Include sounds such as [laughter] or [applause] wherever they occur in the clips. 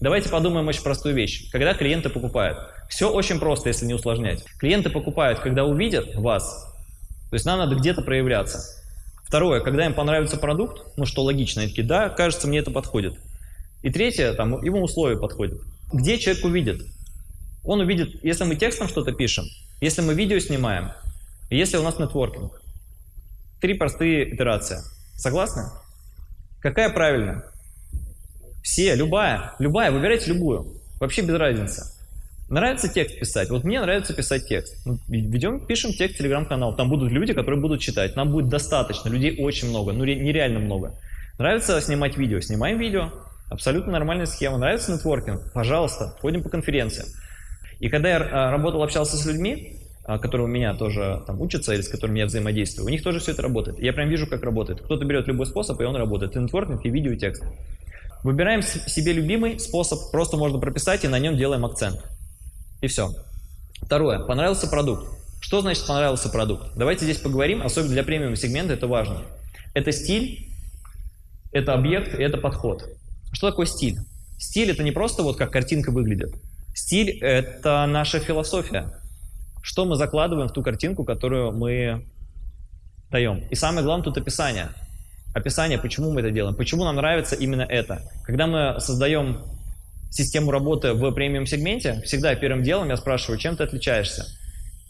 Давайте подумаем очень простую вещь. Когда клиенты покупают, все очень просто, если не усложнять. Клиенты покупают, когда увидят вас, то есть нам надо где-то проявляться. Второе, когда им понравится продукт, ну что логично, они такие, да, кажется, мне это подходит. И третье, там, ему условия подходят. Где человек увидит? Он увидит, если мы текстом что-то пишем, если мы видео снимаем, если у нас нетворкинг. Три простые итерации. Согласны? Какая правильная? Все, любая, любая, выбирайте любую. Вообще без разницы. Нравится текст писать? Вот мне нравится писать текст. Ну, ведем, пишем текст телеграм-канал. Там будут люди, которые будут читать. Нам будет достаточно. Людей очень много. Ну, нереально много. Нравится снимать видео? Снимаем видео. Абсолютно нормальная схема. Нравится нетворкинг? Пожалуйста, ходим по конференциям. И когда я а, работал, общался с людьми, а, которые у меня тоже там учатся или с которыми я взаимодействую, у них тоже все это работает. Я прям вижу, как работает. Кто-то берет любой способ, и он работает. И нетворкинг, и видео, и текст. Выбираем себе любимый способ, просто можно прописать, и на нем делаем акцент. И все. Второе. Понравился продукт. Что значит понравился продукт? Давайте здесь поговорим, особенно для премиум сегмента это важно. Это стиль, это объект и это подход. Что такое стиль? Стиль это не просто вот как картинка выглядит. Стиль это наша философия. Что мы закладываем в ту картинку, которую мы даем. И самое главное тут описание. Описание, почему мы это делаем, почему нам нравится именно это. Когда мы создаем систему работы в премиум-сегменте, всегда первым делом я спрашиваю, чем ты отличаешься.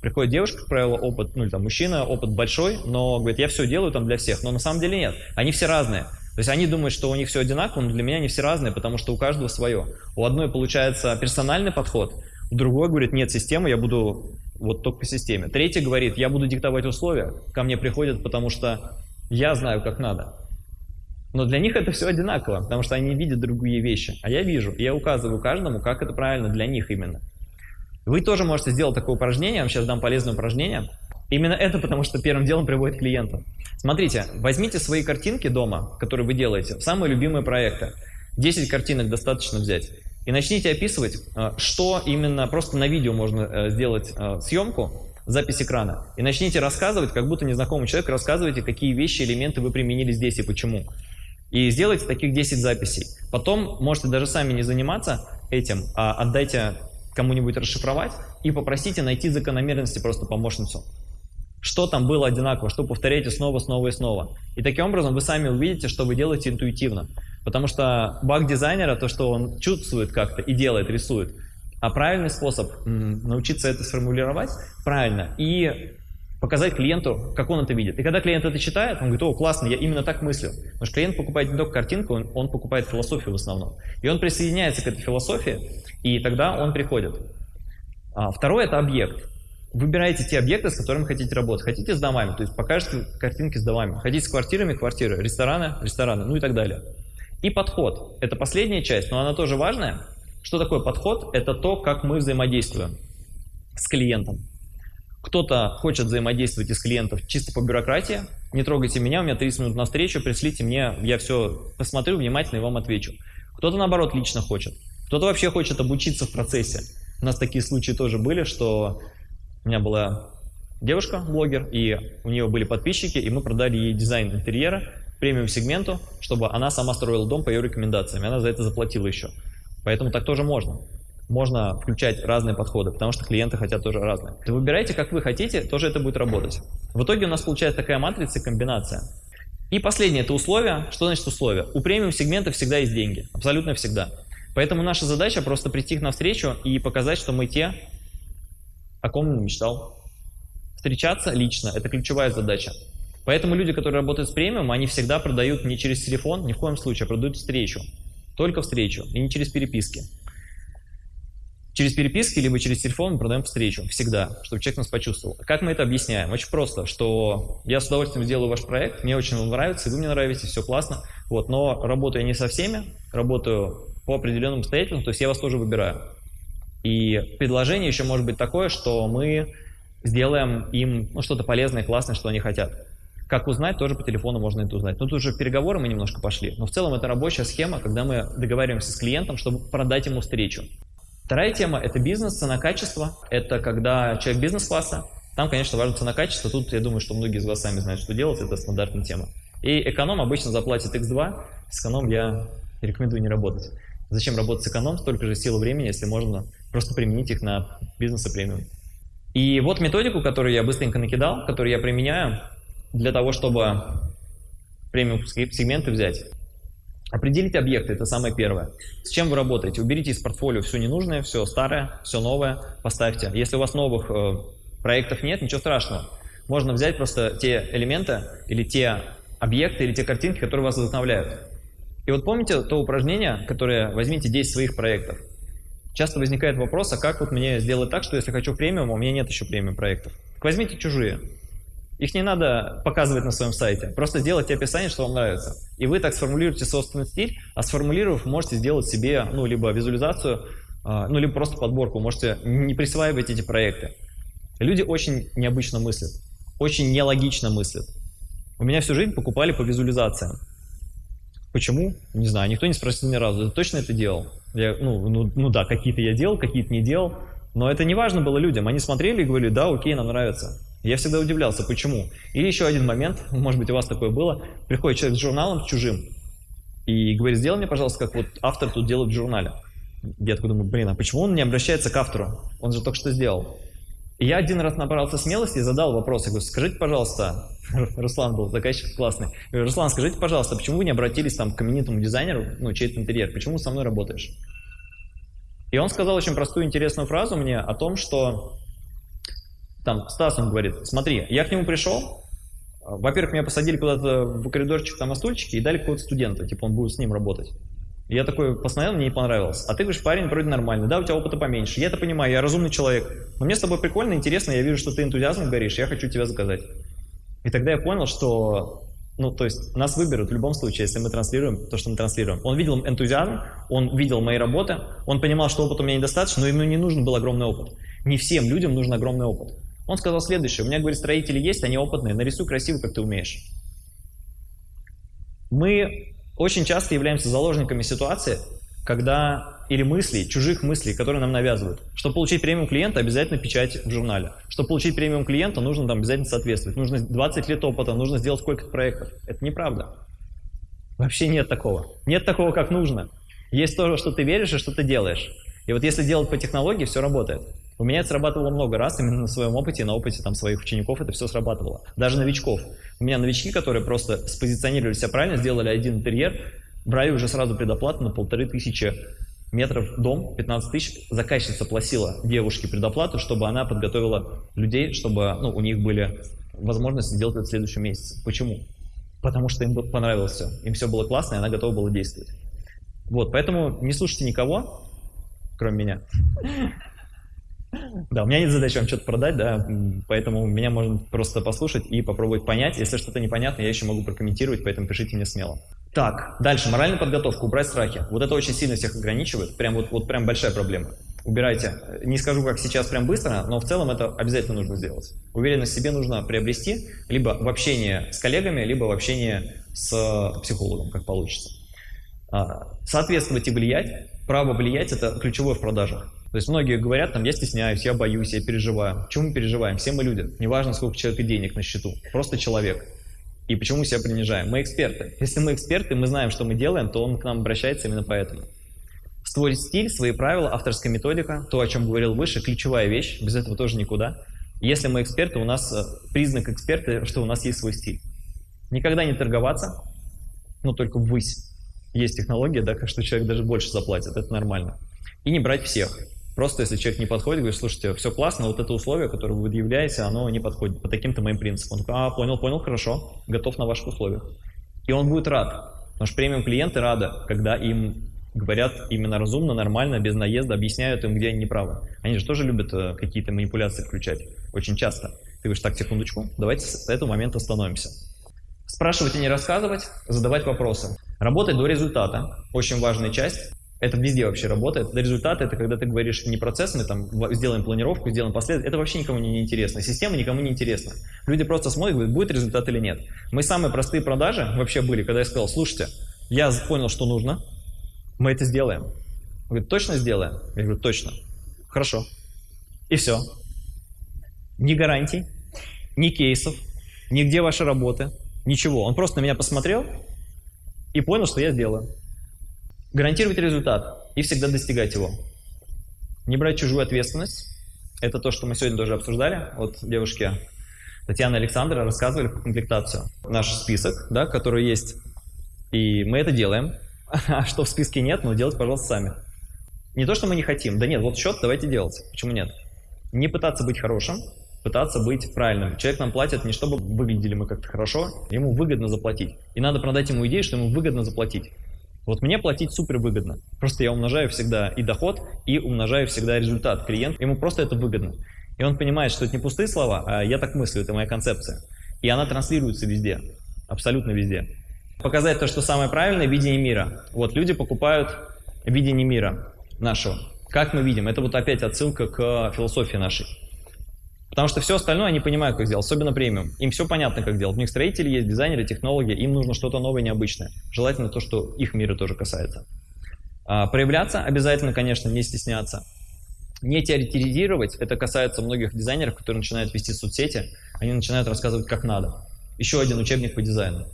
Приходит девушка, как правило, опыт, ну или там мужчина, опыт большой, но говорит, я все делаю там для всех, но на самом деле нет. Они все разные. То есть они думают, что у них все одинаково, но для меня они все разные, потому что у каждого свое. У одной получается персональный подход, у другой говорит, нет системы, я буду вот только по системе. Третий говорит, я буду диктовать условия, ко мне приходят, потому что я знаю, как надо. Но для них это все одинаково, потому что они видят другие вещи. А я вижу, и я указываю каждому, как это правильно для них именно. Вы тоже можете сделать такое упражнение, я вам сейчас дам полезное упражнение. Именно это потому, что первым делом приводит клиента. Смотрите, возьмите свои картинки дома, которые вы делаете, самые любимые проекты. 10 картинок достаточно взять. И начните описывать, э, что именно, просто на видео можно э, сделать э, съемку, запись экрана. И начните рассказывать, как будто незнакомый человек, рассказывайте, какие вещи, элементы вы применили здесь и почему. И сделайте таких 10 записей. Потом можете даже сами не заниматься этим, а отдайте кому-нибудь расшифровать и попросите найти закономерности просто помощницу. Что там было одинаково, что повторяйте снова, снова и снова. И таким образом вы сами увидите, что вы делаете интуитивно. Потому что баг дизайнера, то, что он чувствует как-то и делает, рисует. А правильный способ научиться это сформулировать правильно и показать клиенту, как он это видит. И когда клиент это читает, он говорит, о, классно, я именно так мыслю. Потому что клиент покупает не только картинку, он, он покупает философию в основном. И он присоединяется к этой философии, и тогда он приходит. А, второе – это объект. Выбирайте те объекты, с которыми хотите работать. Хотите с домами, то есть покажете картинки с домами. Хотите с квартирами – квартиры, рестораны – рестораны, ну и так далее. И подход – это последняя часть, но она тоже важная. Что такое подход? Это то, как мы взаимодействуем с клиентом. Кто-то хочет взаимодействовать из клиентов чисто по бюрократии. Не трогайте меня, у меня 30 минут на встречу, пришлите мне, я все посмотрю внимательно и вам отвечу. Кто-то, наоборот, лично хочет. Кто-то вообще хочет обучиться в процессе. У нас такие случаи тоже были, что у меня была девушка-блогер, и у нее были подписчики, и мы продали ей дизайн интерьера премиум-сегменту, чтобы она сама строила дом по ее рекомендациям, и она за это заплатила еще. Поэтому так тоже можно можно включать разные подходы, потому что клиенты хотят тоже разные. Вы выбирайте, как вы хотите, тоже это будет работать. В итоге у нас получается такая матрица, комбинация. И последнее – это условия. Что значит условия? У премиум сегмента всегда есть деньги, абсолютно всегда. Поэтому наша задача просто прийти их навстречу и показать, что мы те, о ком он мечтал. Встречаться лично – это ключевая задача. Поэтому люди, которые работают с премиум, они всегда продают не через телефон, ни в коем случае, а продают встречу. Только встречу, и не через переписки. Через переписки, либо через телефон мы продаем встречу, всегда, чтобы человек нас почувствовал. Как мы это объясняем? Очень просто, что я с удовольствием сделаю ваш проект, мне очень он нравится, и вы мне нравитесь, все классно, вот, но работаю я не со всеми, работаю по определенным обстоятельствам, то есть я вас тоже выбираю. И предложение еще может быть такое, что мы сделаем им ну, что-то полезное, классное, что они хотят. Как узнать, тоже по телефону можно это узнать. Ну, тут уже переговоры мы немножко пошли. Но в целом это рабочая схема, когда мы договариваемся с клиентом, чтобы продать ему встречу. Вторая тема – это бизнес, цена-качество. Это когда человек бизнес-класса. Там, конечно, важно цена-качество. Тут, я думаю, что многие из вас сами знают, что делать. Это стандартная тема. И эконом обычно заплатит X2. С эконом я рекомендую не работать. Зачем работать с эконом, столько же сил и времени, если можно просто применить их на бизнес и премиум. И вот методику, которую я быстренько накидал, которую я применяю для того, чтобы премиум сегменты взять. Определить объекты – это самое первое. С чем вы работаете? Уберите из портфолио все ненужное, все старое, все новое, поставьте. Если у вас новых э, проектов нет, ничего страшного. Можно взять просто те элементы или те объекты или те картинки, которые вас вдохновляют. И вот помните то упражнение, которое возьмите 10 своих проектов. Часто возникает вопрос, а как вот мне сделать так, что если хочу премиум, а у меня нет еще премиум проектов? Так возьмите чужие. Их не надо показывать на своем сайте. Просто сделайте описание, что вам нравится. И вы так сформулируете собственный стиль, а сформулировав, можете сделать себе ну, либо визуализацию, а, ну, либо просто подборку. Можете не присваивать эти проекты. Люди очень необычно мыслят, очень нелогично мыслят. У меня всю жизнь покупали по визуализациям. Почему? Не знаю, никто не спросил ни разу. Ты точно это делал? Я, ну, ну, ну да, какие-то я делал, какие-то не делал. Но это не важно было людям. Они смотрели и говорили, да, окей, нам нравится. Я всегда удивлялся, почему. Или еще один момент, может быть, у вас такое было, приходит человек с журналом, чужим, и говорит, сделай мне, пожалуйста, как вот автор тут делает в журнале. Я такой думаю, блин, а почему он не обращается к автору? Он же только что сделал. И я один раз набрался смелости и задал вопрос. Я говорю, скажите, пожалуйста, [laughs] Руслан был заказчик классный. Я говорю, Руслан, скажите, пожалуйста, почему вы не обратились там, к именитому дизайнеру, ну, чей-то интерьер, почему со мной работаешь? И он сказал очень простую интересную фразу мне о том, что там Стас, он говорит, смотри, я к нему пришел, во-первых, меня посадили куда-то в коридорчик там на стульчике и дали какого-то студента, типа он будет с ним работать. Я такой посмотрел, мне не понравилось. А ты говоришь, парень вроде нормальный, да, у тебя опыта поменьше. Я это понимаю, я разумный человек. Но мне с тобой прикольно, интересно, я вижу, что ты энтузиазмом горишь, я хочу тебя заказать. И тогда я понял, что ну, то есть нас выберут в любом случае, если мы транслируем то, что мы транслируем. Он видел энтузиазм, он видел мои работы, он понимал, что опыта у меня недостаточно, но ему не нужен был огромный опыт. Не всем людям нужен огромный опыт. Он сказал следующее, у меня, говорит, строители есть, они опытные, нарисуй красиво, как ты умеешь. Мы очень часто являемся заложниками ситуации, когда или мыслей, чужих мыслей, которые нам навязывают. Чтобы получить премиум клиента, обязательно печать в журнале. Чтобы получить премиум клиента, нужно там обязательно соответствовать. Нужно 20 лет опыта, нужно сделать сколько-то проектов. Это неправда. Вообще нет такого. Нет такого, как нужно. Есть то, что ты веришь и что ты делаешь. И вот если делать по технологии, все работает. У меня это срабатывало много раз, именно на своем опыте, на опыте там, своих учеников это все срабатывало. Даже новичков. У меня новички, которые просто спозиционировали себя правильно, сделали один интерьер, брали уже сразу предоплату на полторы тысячи метров дом, 15 тысяч, заказчица платила девушке предоплату, чтобы она подготовила людей, чтобы ну, у них были возможности сделать это в следующем месяце. Почему? Потому что им понравилось все. Им все было классно, и она готова была действовать. Вот, поэтому не слушайте никого, кроме меня. Да, у меня нет задачи вам что-то продать, да, поэтому меня можно просто послушать и попробовать понять. Если что-то непонятно, я еще могу прокомментировать, поэтому пишите мне смело. Так, дальше, моральная подготовка, убрать страхи. Вот это очень сильно всех ограничивает, прям вот, вот прям большая проблема. Убирайте. Не скажу, как сейчас прям быстро, но в целом это обязательно нужно сделать. Уверенность в себе нужно приобрести либо в общении с коллегами, либо в общении с психологом, как получится. А, соответствовать и влиять. Право влиять – это ключевое в продажах. То есть многие говорят, там, я стесняюсь, я боюсь, я переживаю. Почему мы переживаем? Все мы люди. Неважно, сколько человека денег на счету. Просто человек. И почему себя принижаем? Мы эксперты. Если мы эксперты, мы знаем, что мы делаем, то он к нам обращается именно поэтому. Свой стиль, свои правила, авторская методика, то, о чем говорил выше, ключевая вещь, без этого тоже никуда. Если мы эксперты, у нас э, признак эксперта, что у нас есть свой стиль. Никогда не торговаться, ну только ввысь. Есть технология, да, что человек даже больше заплатит, это нормально. И не брать всех. Просто если человек не подходит, говорит, слушайте, все классно, вот это условие, которое вы выявляете, оно не подходит по таким-то моим принципам. Он такой, а, понял, понял, хорошо, готов на ваших условиях. И он будет рад, потому что премиум клиенты рады, когда им говорят именно разумно, нормально, без наезда, объясняют им, где они неправы. Они же тоже любят э, какие-то манипуляции включать, очень часто. Ты говоришь, так, секундочку, давайте с этого момента остановимся. Спрашивать и не рассказывать, задавать вопросы. Работать до результата, очень важная часть. Это везде вообще работает. Результаты — это когда ты говоришь не процессами, там, сделаем планировку, сделаем последовательно. Это вообще никому не интересно. Система никому не интересна. Люди просто смотрят, говорят, будет результат или нет. Мы самые простые продажи вообще были, когда я сказал, слушайте, я понял, что нужно, мы это сделаем. Он говорит, точно сделаем? Я говорю, точно. Хорошо. И все. Ни гарантий, ни кейсов, нигде ваши работы, ничего. Он просто на меня посмотрел и понял, что я сделаю. Гарантировать результат. и всегда достигать его. Не брать чужую ответственность. Это то, что мы сегодня тоже обсуждали. Вот девушки Татьяна и Александра рассказывали про комплектацию. Наш список, да, который есть. И мы это делаем. [laughs] А что в списке нет, ну делать, пожалуйста, сами. Не то, что мы не хотим. Да нет, вот счет давайте делать. Почему нет? Не пытаться быть хорошим, пытаться быть правильным. Человек нам платит не чтобы выглядели мы как-то хорошо, ему выгодно заплатить. И надо продать ему идею, что ему выгодно заплатить. Вот мне платить супер выгодно. Просто я умножаю всегда и доход, и умножаю всегда результат. Клиент, ему просто это выгодно. И он понимает, что это не пустые слова, а я так мыслю, это моя концепция. И она транслируется везде, абсолютно везде. Показать то, что самое правильное, видение мира. Вот люди покупают видение мира нашего. Как мы видим? Это вот опять отсылка к философии нашей. Потому что все остальное они понимают, как сделать, особенно премиум. Им все понятно, как делать. У них строители есть, дизайнеры, технологии, им нужно что-то новое, необычное. Желательно то, что их мира тоже касается. А, проявляться обязательно, конечно, не стесняться. Не теоретизировать, это касается многих дизайнеров, которые начинают вести соцсети, они начинают рассказывать, как надо. Еще один учебник по дизайну.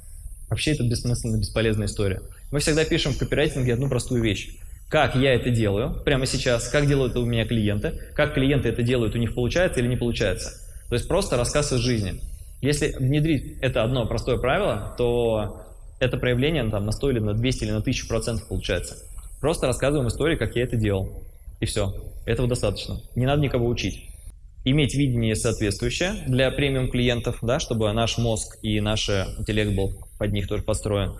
Вообще это бессмысленная, бесполезная история. Мы всегда пишем в копирайтинге одну простую вещь как я это делаю прямо сейчас, как делают это у меня клиенты, как клиенты это делают, у них получается или не получается. То есть просто рассказ из жизни. Если внедрить это одно простое правило, то это проявление ну, там, на 100 или на 200 или на 1000 процентов получается. Просто рассказываем историю, как я это делал. И все. Этого достаточно. Не надо никого учить. Иметь видение соответствующее для премиум клиентов, да, чтобы наш мозг и наш интеллект был под них тоже построен.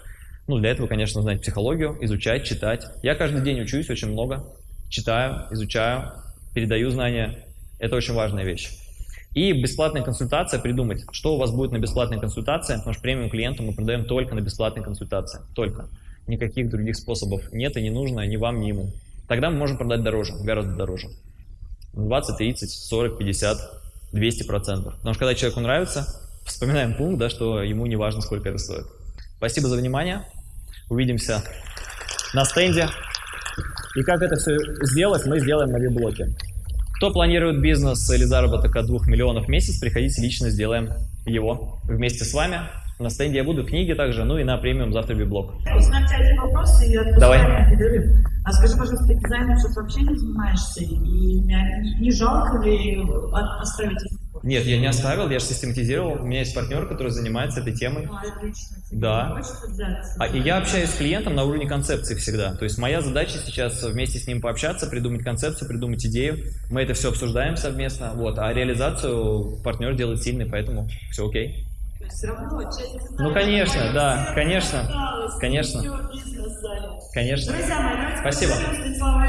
Ну, для этого, конечно, знать психологию, изучать, читать. Я каждый день учусь очень много, читаю, изучаю, передаю знания. Это очень важная вещь. И бесплатная консультация, придумать, что у вас будет на бесплатной консультации, потому что премиум клиенту мы продаем только на бесплатной консультации, только. Никаких других способов нет и не нужно ни вам, ни ему. Тогда мы можем продать дороже, гораздо дороже. 20, 30, 40, 50, 200 процентов. Потому что когда человеку нравится, вспоминаем пункт, да, что ему не важно, сколько это стоит. Спасибо за внимание. Увидимся на стенде. И как это все сделать, мы сделаем на веб-блоке. Кто планирует бизнес или заработок от 2 миллионов в месяц, приходите лично, сделаем его вместе с вами. На стенде я буду, книги также, ну и на премиум завтра веб-блог. Узнать один вопрос и Давай. А скажи, пожалуйста, ты дизайном сейчас вообще не занимаешься? И не, не жалко ли оставить нет, я не оставил, я же систематизировал. У меня есть партнер, который занимается этой темой. А, отлично. Да. А, и я общаюсь с клиентом на уровне концепции всегда. То есть моя задача сейчас вместе с ним пообщаться, придумать концепцию, придумать идею. Мы это все обсуждаем совместно. Вот. А реализацию партнер делает сильный, поэтому все окей. Равно, ну, конечно, да, конечно, осталось, конечно. Конечно. Друзья мои, давайте Спасибо. Слова